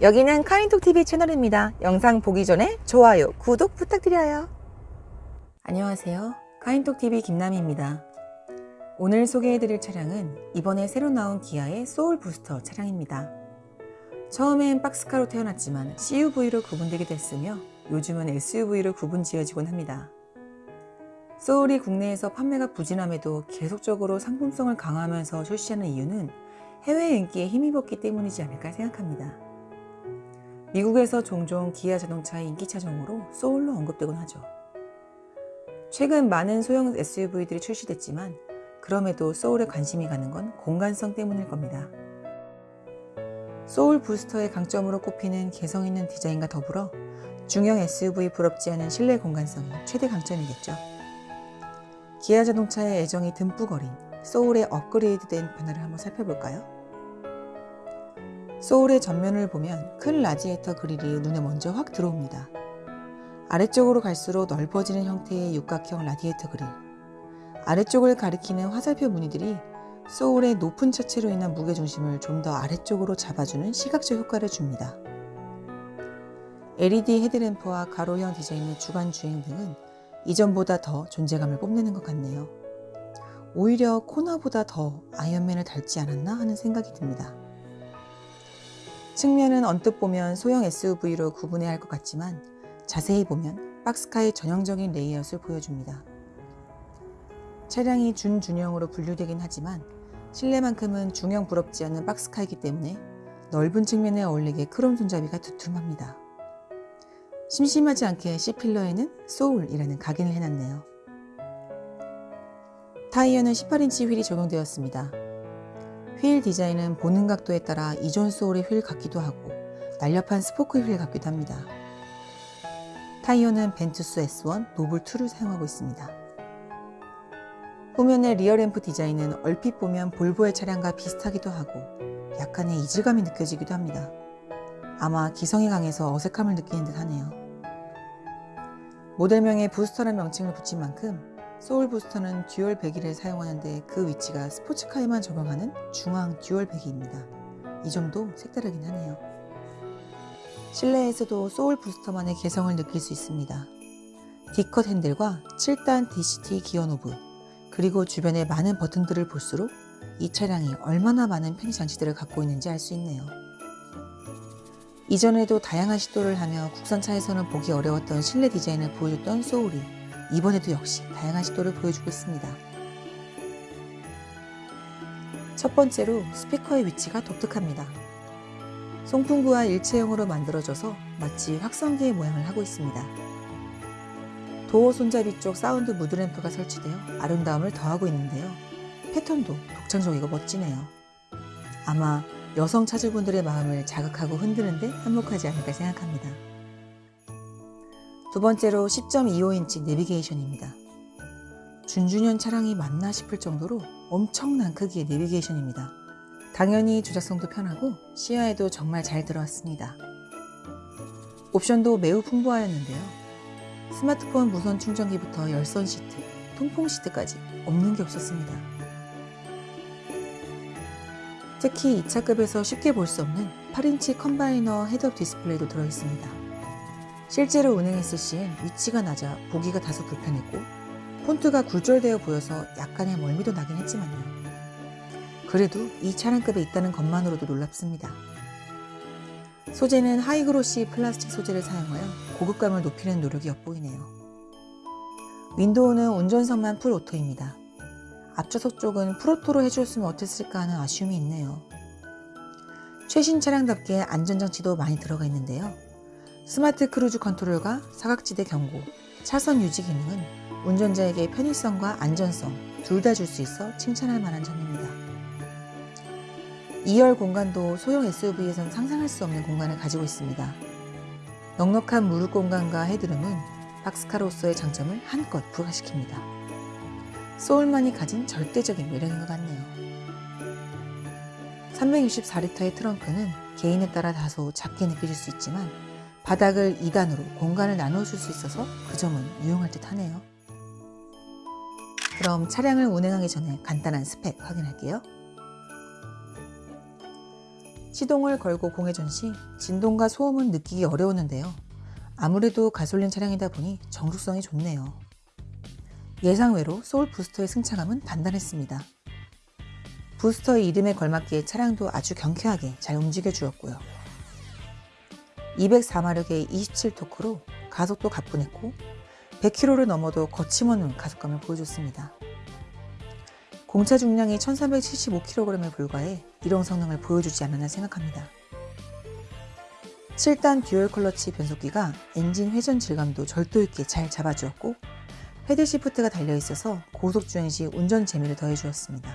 여기는 카인톡TV 채널입니다. 영상 보기 전에 좋아요, 구독 부탁드려요. 안녕하세요. 카인톡TV 김남희입니다. 오늘 소개해드릴 차량은 이번에 새로 나온 기아의 소울 부스터 차량입니다. 처음엔 박스카로 태어났지만 CUV로 구분되기도 했으며 요즘은 SUV로 구분 지어지곤 합니다. 소울이 국내에서 판매가 부진함에도 계속적으로 상품성을 강화하면서 출시하는 이유는 해외 인기에 힘입었기 때문이지 않을까 생각합니다. 미국에서 종종 기아 자동차의 인기 차종으로 소울로 언급되곤 하죠. 최근 많은 소형 SUV들이 출시됐지만 그럼에도 소울에 관심이 가는 건 공간성 때문일 겁니다. 소울 부스터의 강점으로 꼽히는 개성 있는 디자인과 더불어 중형 SUV 부럽지 않은 실내 공간성이 최대 강점이겠죠. 기아 자동차의 애정이 듬뿍 어린 소울의 업그레이드된 변화를 한번 살펴볼까요? 소울의 전면을 보면 큰 라지에이터 그릴이 눈에 먼저 확 들어옵니다. 아래쪽으로 갈수록 넓어지는 형태의 육각형 라디에이터 그릴. 아래쪽을 가리키는 화살표 무늬들이 소울의 높은 차체로 인한 무게중심을 좀 더 아래쪽으로 잡아주는 시각적 효과를 줍니다. LED 헤드램프와 가로형 디자인의 주간 주행등은 이전보다 더 존재감을 뽐내는 것 같네요. 오히려 코나보다 더 아이언맨을 닮지 않았나 하는 생각이 듭니다. 측면은 언뜻 보면 소형 SUV로 구분해야 할 것 같지만 자세히 보면 박스카의 전형적인 레이아웃을 보여줍니다. 차량이 준중형으로 분류되긴 하지만 실내만큼은 중형 부럽지 않은 박스카이기 때문에 넓은 측면에 어울리게 크롬 손잡이가 두툼합니다. 심심하지 않게 C필러에는 소울이라는 각인을 해놨네요. 타이어는 18인치 휠이 적용되었습니다. 휠 디자인은 보는 각도에 따라 기존 소울의 휠 같기도 하고 날렵한 스포크 휠 같기도 합니다. 타이어는 벤투스 S1 노블2를 사용하고 있습니다. 후면의 리어램프 디자인은 얼핏 보면 볼보의 차량과 비슷하기도 하고 약간의 이질감이 느껴지기도 합니다. 아마 개성이 강해서 어색함을 느끼는 듯 하네요. 모델명에 부스터란 명칭을 붙인 만큼 소울 부스터는 듀얼 배기를 사용하는데 그 위치가 스포츠카에만 적용하는 중앙 듀얼 배기입니다. 이 점도 색다르긴 하네요. 실내에서도 소울 부스터만의 개성을 느낄 수 있습니다. D컷 핸들과 7단 DCT 기어 노브 그리고 주변의 많은 버튼들을 볼수록 이 차량이 얼마나 많은 편의 장치들을 갖고 있는지 알 수 있네요. 이전에도 다양한 시도를 하며 국산차에서는 보기 어려웠던 실내 디자인을 보여줬던 소울이 이번에도 역시 다양한 시도를 보여주고 있습니다. 첫 번째로 스피커의 위치가 독특합니다. 송풍구와 일체형으로 만들어져서 마치 확성기의 모양을 하고 있습니다. 도어 손잡이 쪽 사운드 무드램프가 설치되어 아름다움을 더하고 있는데요. 패턴도 독창적이고 멋지네요. 아마 여성 차주분들의 마음을 자극하고 흔드는데 한몫하지 않을까 생각합니다. 두 번째로 10.25인치 내비게이션입니다. 준준현 차량이 맞나 싶을 정도로 엄청난 크기의 내비게이션입니다. 당연히 조작성도 편하고 시야에도 정말 잘 들어왔습니다. 옵션도 매우 풍부하였는데요. 스마트폰 무선 충전기부터 열선 시트, 통풍 시트까지 없는 게 없었습니다. 특히 이 차급에서 쉽게 볼 수 없는 8인치 combiner 헤드업 디스플레이도 들어있습니다. 실제로 운행했을 시엔 위치가 낮아 보기가 다소 불편했고 폰트가 굴절되어 보여서 약간의 멀미도 나긴 했지만요. 그래도 이 차량급에 있다는 것만으로도 놀랍습니다. 소재는 하이그로시 플라스틱 소재를 사용하여 고급감을 높이는 노력이 엿보이네요. 윈도우는 운전석만 full auto입니다. 앞좌석 쪽은 full auto로 해주었으면 어땠을까 하는 아쉬움이 있네요. 최신 차량답게 안전장치도 많이 들어가 있는데요. 스마트 크루즈 컨트롤과 사각지대 경고, 차선 유지 기능은 운전자에게 편의성과 안전성 둘 다 줄 수 있어 칭찬할 만한 점입니다. 2열 공간도 소형 SUV에선 상상할 수 없는 공간을 가지고 있습니다. 넉넉한 무릎 공간과 헤드룸은 박스카로서의 장점을 한껏 부각시킵니다. 소울만이 가진 절대적인 매력인 것 같네요. 364리터의 트렁크는 개인에 따라 다소 작게 느껴질 수 있지만 바닥을 2단으로 공간을 나눠줄 수 있어서 그 점은 유용할 듯 하네요. 그럼 차량을 운행하기 전에 간단한 스펙 확인할게요. 시동을 걸고 공회전 시 진동과 소음은 느끼기 어려웠는데요. 아무래도 가솔린 차량이다 보니 정숙성이 좋네요. 예상외로 소울 부스터의 승차감은 단단했습니다. 부스터의 이름에 걸맞게 차량도 아주 경쾌하게 잘 움직여 주었고요. 204마력의 27토크로 가속도 가뿐했고 100km를 넘어도 거침없는 가속감을 보여줬습니다. 공차 중량이 1375kg에 불과해 이런 성능을 보여주지 않았나 생각합니다. 7단 듀얼 클러치 변속기가 엔진 회전 질감도 절도 있게 잘 잡아주었고 패들 시프트가 달려있어서 고속주행 시 운전 재미를 더해주었습니다.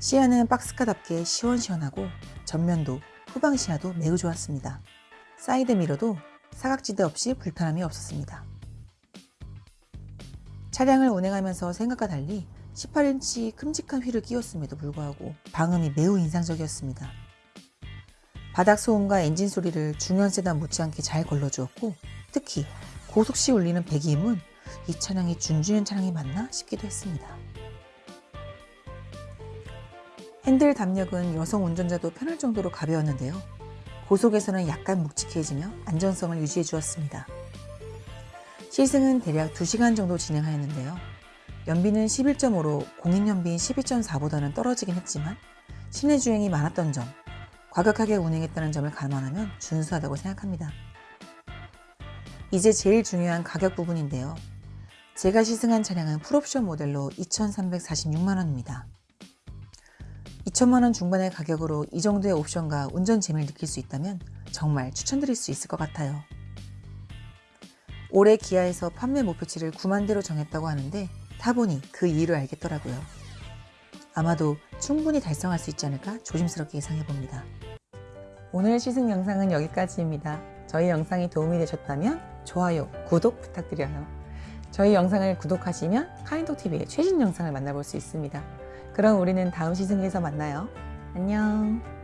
시야는 박스카답게 시원시원하고 전면도 후방 시야도 매우 좋았습니다. 사이드 미러도 사각지대 없이 불편함이 없었습니다. 차량을 운행하면서 생각과 달리 18인치 큼직한 휠을 끼웠음에도 불구하고 방음이 매우 인상적이었습니다. 바닥 소음과 엔진 소리를 중형 세단 못지않게 잘 걸러주었고 특히 고속시 울리는 배기음은 이 차량이 준중형 차량이 맞나 싶기도 했습니다. 핸들 담력은 여성 운전자도 편할 정도로 가벼웠는데요. 고속에서는 약간 묵직해지며 안전성을 유지해 주었습니다. 시승은 대략 2시간 정도 진행하였는데요. 연비는 11.5로 공인연비인 12.4보다는 떨어지긴 했지만 시내 주행이 많았던 점, 과격하게 운행했다는 점을 감안하면 준수하다고 생각합니다. 이제 제일 중요한 가격 부분인데요. 제가 시승한 차량은 풀옵션 모델로 2,346만원입니다. 2천만원 중반의 가격으로 이 정도의 옵션과 운전 재미를 느낄 수 있다면 정말 추천드릴 수 있을 것 같아요. 올해 기아에서 판매 목표치를 9만대로 정했다고 하는데 타보니 그 이유를 알겠더라고요. 아마도 충분히 달성할 수 있지 않을까 조심스럽게 예상해봅니다. 오늘 시승 영상은 여기까지입니다. 저희 영상이 도움이 되셨다면 좋아요, 구독 부탁드려요. 저희 영상을 구독하시면 카인톡TV의 최신 영상을 만나볼 수 있습니다. 그럼 우리는 다음 시승에서 만나요. 안녕.